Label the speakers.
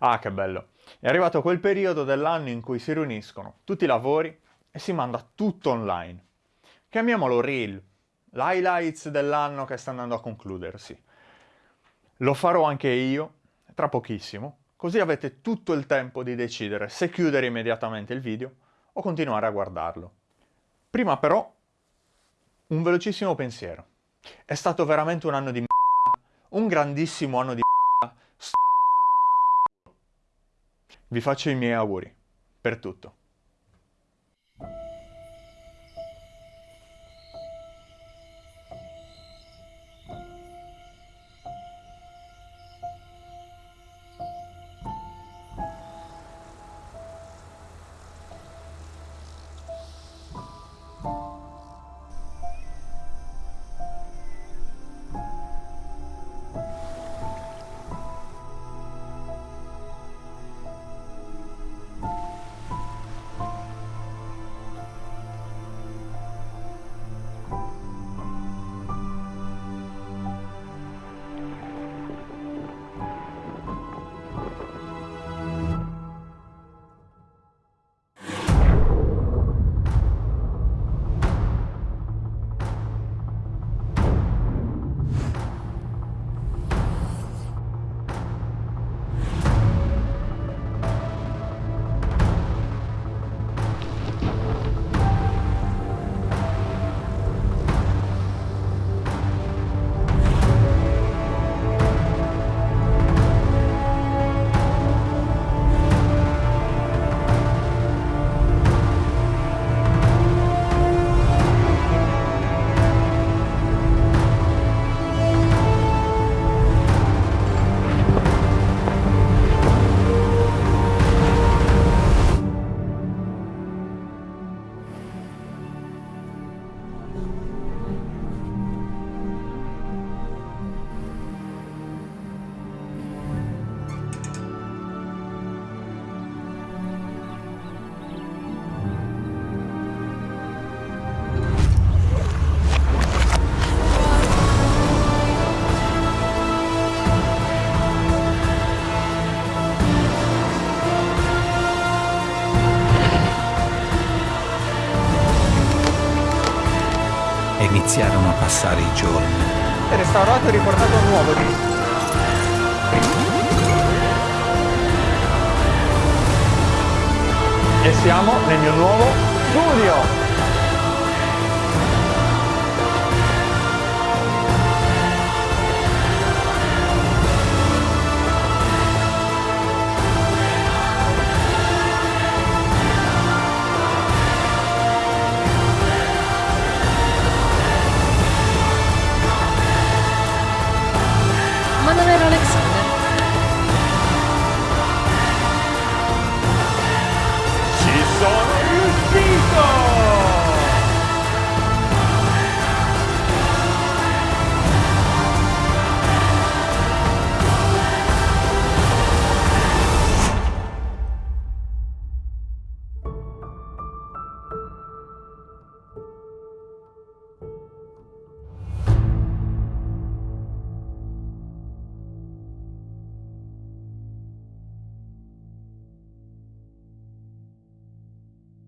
Speaker 1: Ah, che bello. È arrivato quel periodo dell'anno in cui si riuniscono tutti i lavori e si manda tutto online. Chiamiamolo Reel, l'highlights dell'anno che sta andando a concludersi. Lo farò anche io, tra pochissimo, così avete tutto il tempo di decidere se chiudere immediatamente il video o continuare a guardarlo. Prima però, un velocissimo pensiero. È stato veramente un anno di m***a, un grandissimo anno di m***a, Vi faccio i miei auguri, per tutto.
Speaker 2: E iniziarono a passare i giorni.
Speaker 1: Restaurato e riportato nuovo di... E siamo nel mio nuovo studio!